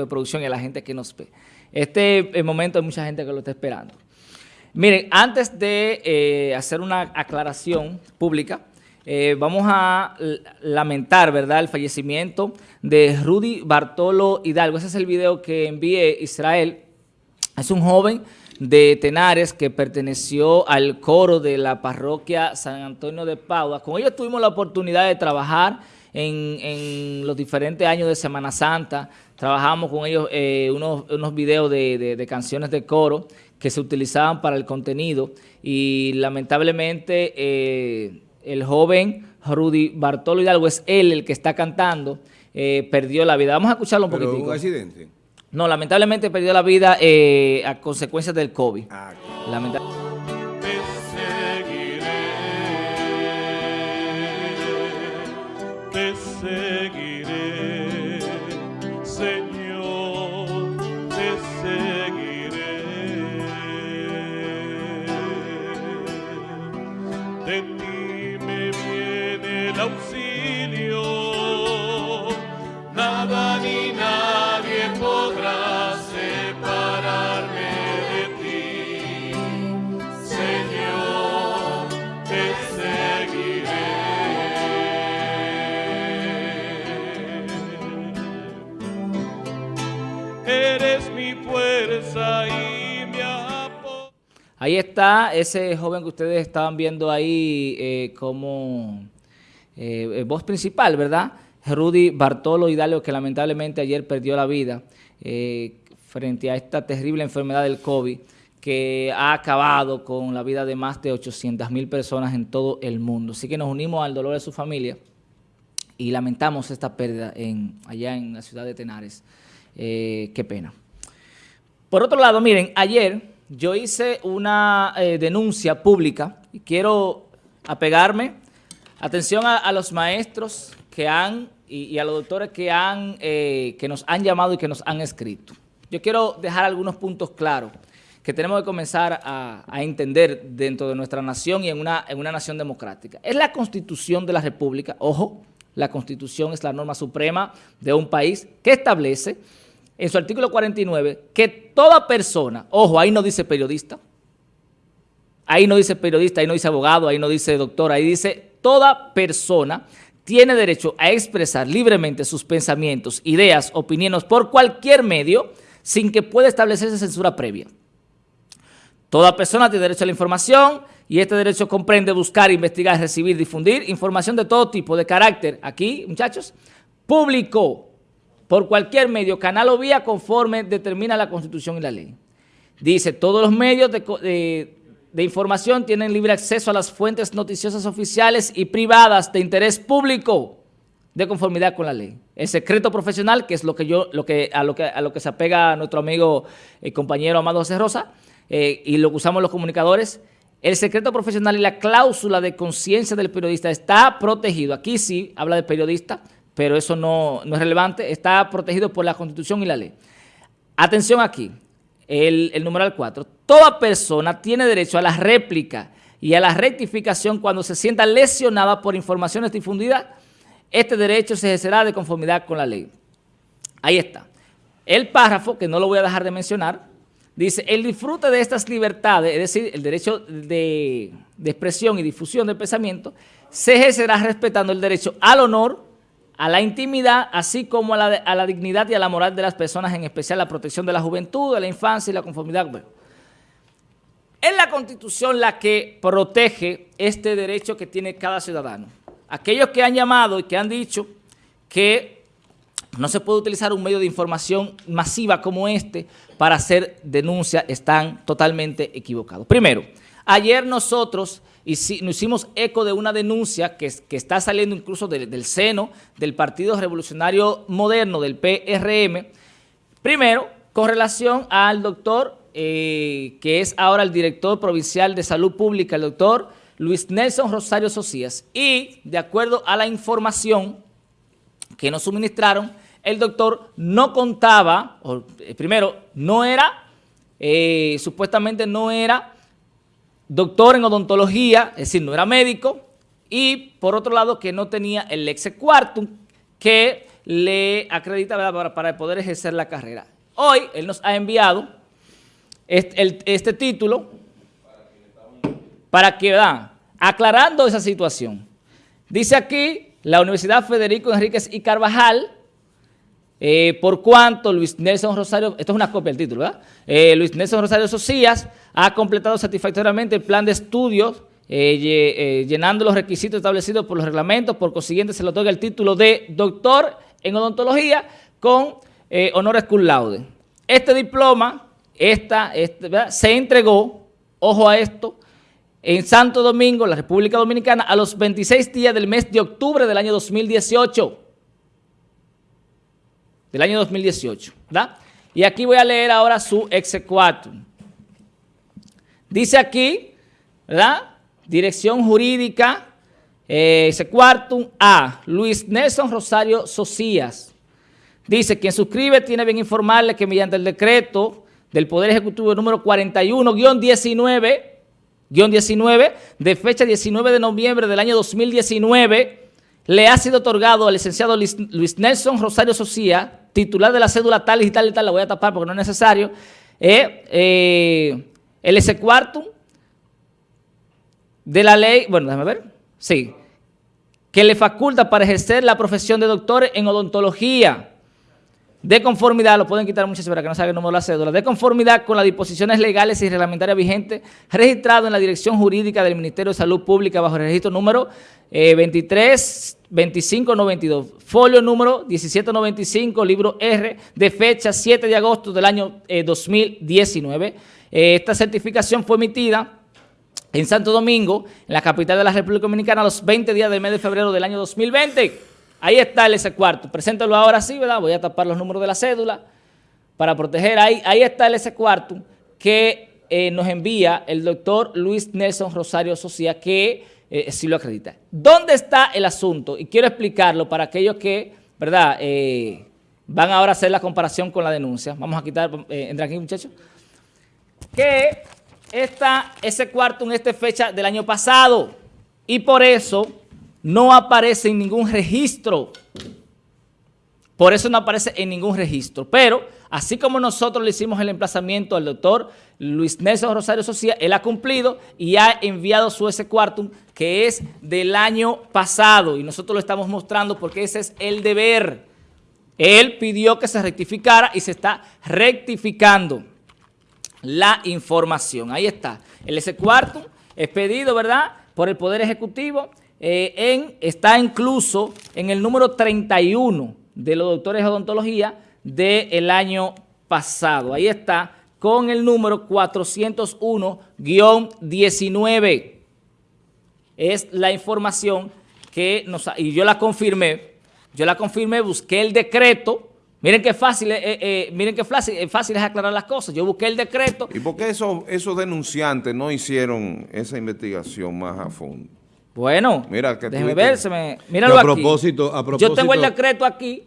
de producción y a la gente que nos ve. Este momento hay mucha gente que lo está esperando. Miren, antes de eh, hacer una aclaración pública, eh, vamos a lamentar, ¿verdad?, el fallecimiento de Rudy Bartolo Hidalgo. Ese es el video que envié Israel. Es un joven de Tenares que perteneció al coro de la parroquia San Antonio de Padua. Con ellos tuvimos la oportunidad de trabajar en, los diferentes años de Semana Santa. Trabajamos con ellos eh, unos, unos, videos de, canciones de coro que se utilizaban para el contenido y lamentablemente eh, el joven Rudy Bartolo Hidalgo es él el que está cantando, eh, perdió la vida. Vamos a escucharlo un poquitico. un accidente? No, lamentablemente perdió la vida a consecuencia del COVID. Ah, nada ni nadie podrá separarme de ti, Señor, te seguiré. Eres mi fuerza y. Ahí está ese joven que ustedes estaban viendo ahí eh, como eh, voz principal, ¿verdad?, Rudy Bartolo Hidalgo, que lamentablemente ayer perdió la vida eh, frente a esta terrible enfermedad del COVID que ha acabado con la vida de más de 800 mil personas en todo el mundo. Así que nos unimos al dolor de su familia y lamentamos esta pérdida en, allá en la ciudad de Tenares. Eh, qué pena. Por otro lado, miren, ayer yo hice una eh, denuncia pública y quiero apegarme, atención a los maestros que han y, a los doctores que, han, eh, que nos han llamado y que nos han escrito. Yo quiero dejar algunos puntos claros que tenemos que comenzar a, entender dentro de nuestra nación y en una, en una nación democrática. Es la Constitución de la República, ojo, la Constitución es la norma suprema de un país que establece en su artículo 49 que toda persona, ojo, ahí no dice periodista, ahí no dice periodista, ahí no dice abogado, ahí no dice doctor, ahí dice toda persona tiene derecho a expresar libremente sus pensamientos, ideas, opiniones por cualquier medio sin que pueda establecerse censura previa. Toda persona tiene derecho a la información y este derecho comprende buscar, investigar, recibir, difundir información de todo tipo, de carácter, aquí, muchachos, público, por cualquier medio, canal o vía conforme determina la Constitución y la ley. Dice, todos los medios de, información tienen libre acceso a las fuentes noticiosas oficiales y privadas de interés público de conformidad con la ley. El secreto profesional, que es lo que yo, lo que, a, lo que, a lo que se apega nuestro amigo y compañero Amado José Rosa, eh, y lo que usamos los comunicadores, el secreto profesional y la cláusula de conciencia del periodista está protegido. Aquí sí habla de periodista, pero eso no, no es relevante, está protegido por la Constitución y la ley. Atención aquí, el, numeral 4. Toda persona tiene derecho a la réplica y a la rectificación cuando se sienta lesionada por informaciones difundidas. Este derecho se ejercerá de conformidad con la ley. Ahí está. El párrafo, que no lo voy a dejar de mencionar, dice, el disfrute de estas libertades, es decir, el derecho de, de expresión y difusión del pensamiento, se ejercerá respetando el derecho al honor, a la intimidad, así como a la, dignidad y a la moral de las personas, en especial la protección de la juventud, de la infancia y la conformidad. es la Constitución la que protege este derecho que tiene cada ciudadano. Aquellos que han llamado y que han dicho que no se puede utilizar un medio de información masiva como este para hacer denuncia están totalmente equivocados. Primero, ayer nosotros y si, nos hicimos eco de una denuncia que, está saliendo incluso del seno del Partido Revolucionario Moderno, del PRM, primero con relación al doctor, eh, que es ahora el director provincial de salud pública, el doctor Luis Nelson Rosario Socias, y de acuerdo a la información que nos suministraron, el doctor no contaba, o, eh, primero, no era, eh, supuestamente no era doctor en odontología, es decir, no era médico, y por otro lado que no tenía el lexe que le acredita. Para, poder ejercer la carrera. Hoy él nos ha enviado este, título para que, ¿verdad? aclarando esa situación. Dice aquí, la Universidad Federico Enríquez y Carvajal, eh, por cuanto Luis Nelson Rosario, esto es una copia del título, ¿verdad? Eh, Luis Nelson Rosario Socias ha completado satisfactoriamente el plan de estudios, eh, eh, llenando los requisitos establecidos por los reglamentos, por consiguiente se le otorga el título de doctor en odontología con eh, honores cum laude. Este diploma esta, este, se entregó, ojo a esto, en Santo Domingo, la República Dominicana, a los 26 días del mes de octubre del año 2018 del año 2018, ¿verdad? Y aquí voy a leer ahora su exequatur. Dice aquí, ¿verdad? Dirección jurídica, eh, exequatum A, Luis Nelson Rosario Socias. Dice, quien suscribe tiene bien informarle que mediante el decreto del Poder Ejecutivo número 41-19, guion 19, de fecha 19 de noviembre del año 2019, le ha sido otorgado al licenciado Luis, Nelson Rosario Socia, titular de la cédula tal y tal y tal, la voy a tapar porque no es necesario, eh, eh, el S cuartum de la ley, bueno, déjame ver, sí, que le faculta para ejercer la profesión de doctor en odontología, de conformidad, lo pueden quitar muchachos para que no salga el número de la cédula, de conformidad con las disposiciones legales y reglamentarias vigentes, registrado en la Dirección Jurídica del Ministerio de Salud Pública bajo el registro número eh, 23 25 92, folio número 1795, libro R, de fecha 7 de agosto del año eh, 2019. Eh, esta certificación fue emitida en Santo Domingo, en la capital de la República Dominicana, los 20 días del mes de febrero del año 2020. Ahí está el ese cuarto. Preséntalo ahora sí, ¿verdad? Voy a tapar los números de la cédula para proteger. Ahí, ahí está el ese cuarto que eh, nos envía el doctor Luis Nelson Rosario Socia, que eh, sí lo acredita. ¿Dónde está el asunto? Y quiero explicarlo para aquellos que, ¿verdad? Van ahora a hacer la comparación con la denuncia. Vamos a quitar, entra aquí muchachos. Que está ese cuarto en esta fecha del año pasado y por eso no aparece en ningún registro. Por eso no aparece en ningún registro. Pero, así como nosotros le hicimos el emplazamiento al doctor Luis Nelson Rosario Socia, él ha cumplido y ha enviado su ese cuartum, que es del año pasado. Y nosotros lo estamos mostrando porque ese es el deber. Él pidió que se rectificara y se está rectificando la información. Ahí está. El ese cuartum es pedido, ¿verdad?, por el Poder Ejecutivo. eh, está incluso en el número 31 de los doctores de odontología del año pasado. Ahí está, con el número 401-19. Es la información que nos... Y yo la confirmé, yo la confirmé, busqué el decreto. Miren qué fácil, eh, eh, miren qué fácil, eh, fácil es aclarar las cosas. Yo busqué el decreto ¿Y por qué esos, esos denunciantes no hicieron esa investigación más a fondo? Bueno, Mira, que déjeme ver, se me, míralo a aquí. propósito- Yo tengo el decreto aquí.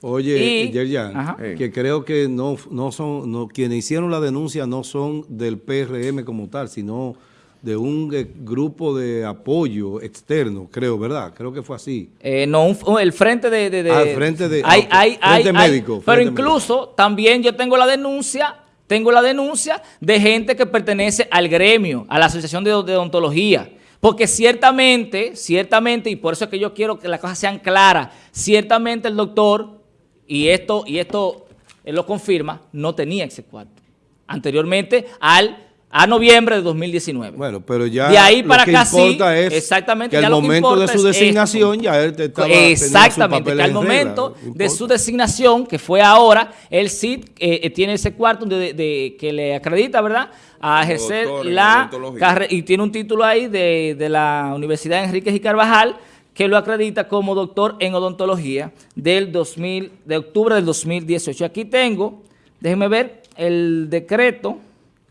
Oye, Y- Yerjan, que creo que no, no son, no, quienes hicieron la denuncia no son del PRM como tal, sino de un eh, grupo de apoyo externo, creo, ¿verdad? Creo que fue así. Eh, no, un- el frente de... de, de- Ah, el frente de- Hay, ah, hay, hay, Frente hay- médico, pero frente incluso también yo tengo la denuncia, tengo la denuncia de gente que pertenece al gremio, a la Asociación de, de Odontología. Porque ciertamente, ciertamente, y por eso es que yo quiero que las cosas sean claras, ciertamente el doctor, y esto, y esto él lo confirma, no tenía ese cuarto. Anteriormente al a noviembre de 2019. Bueno, pero ya De ahí lo para que acá sí, importa es exactamente, que al lo momento de su es designación esto. ya él te estaba Exactamente, que al en momento regla, de su designación, que fue ahora, el CID eh, eh, tiene ese cuarto de, de- que le acredita, ¿verdad?, a ejercer doctor la carrera, y tiene un título ahí de, de la Universidad Enríquez y Carvajal, que lo acredita como doctor en odontología del 2000, de octubre del 2018. Aquí tengo, déjenme ver, el decreto,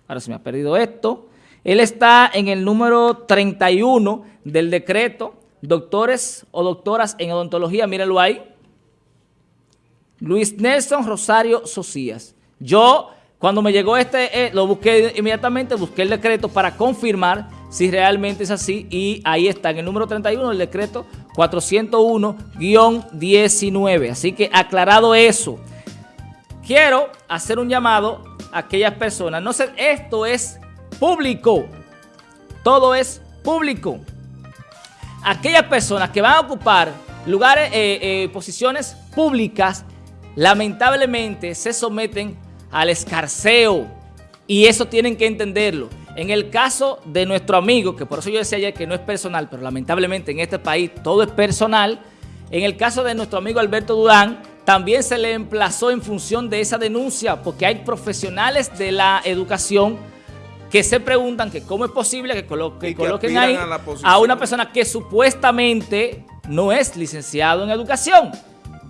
ahora se me ha perdido esto, él está en el número 31 del decreto, doctores o doctoras en odontología, mírenlo ahí, Luis Nelson Rosario Socias. Yo, cuando me llegó este, eh, lo busqué inmediatamente, busqué el decreto para confirmar si realmente es así y ahí está, en el número 31 del decreto 401-19. Así que aclarado eso, quiero hacer un llamado aquellas personas. No sé, esto es público. Todo es público. Aquellas personas que van a ocupar lugares, eh, eh, posiciones públicas, lamentablemente se someten al escarceo. Y eso tienen que entenderlo. En el caso de nuestro amigo, que por eso yo decía ayer que no es personal, pero lamentablemente en este país todo es personal, en el caso de nuestro amigo Alberto Durán, también se le emplazó en función de esa denuncia, porque hay profesionales de la educación que se preguntan que cómo es posible que, coloquen ahí a, una persona que supuestamente no es licenciado en educación.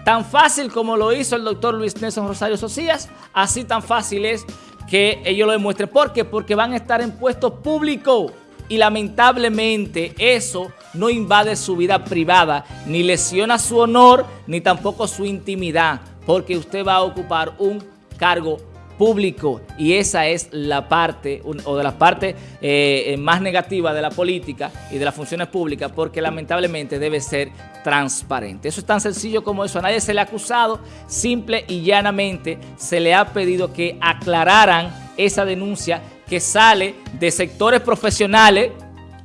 Tan fácil como lo hizo el doctor Luis Nelson Rosario Socias, así tan fácil es que ellos lo demuestren. ¿Por qué? Porque van a estar en puestos públicos y lamentablemente eso no invade su vida privada, ni lesiona su honor, ni tampoco su intimidad, porque usted va a ocupar un cargo público y esa es la parte o de las partes eh, más negativas de la política y de las funciones públicas porque lamentablemente debe ser transparente. Eso es tan sencillo como eso. A nadie se le ha acusado, simple y llanamente se le ha pedido que aclararan esa denuncia que sale de sectores profesionales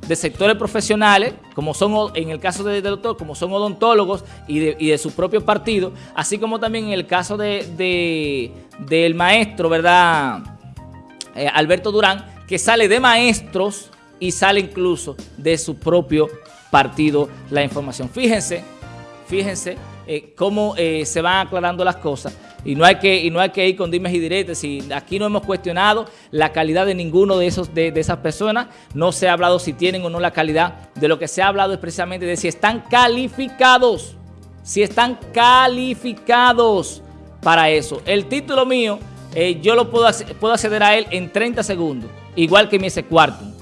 de sectores profesionales, como son en el caso de, doctor, como son odontólogos y de, su propio partido, así como también en el caso de, del maestro, ¿verdad? Eh, Alberto Durán, que sale de maestros y sale incluso de su propio partido la información. Fíjense, fíjense eh, cómo eh, se van aclarando las cosas y no hay que, y no hay que ir con dimes y diretes. Y aquí no hemos cuestionado la calidad de ninguno de, esos, de, esas personas. No se ha hablado si tienen o no la calidad. De lo que se ha hablado es precisamente de si están calificados. Si están calificados para eso. El título mío, eh, yo lo puedo, puedo acceder a él en 30 segundos. Igual que mi ese cuarto.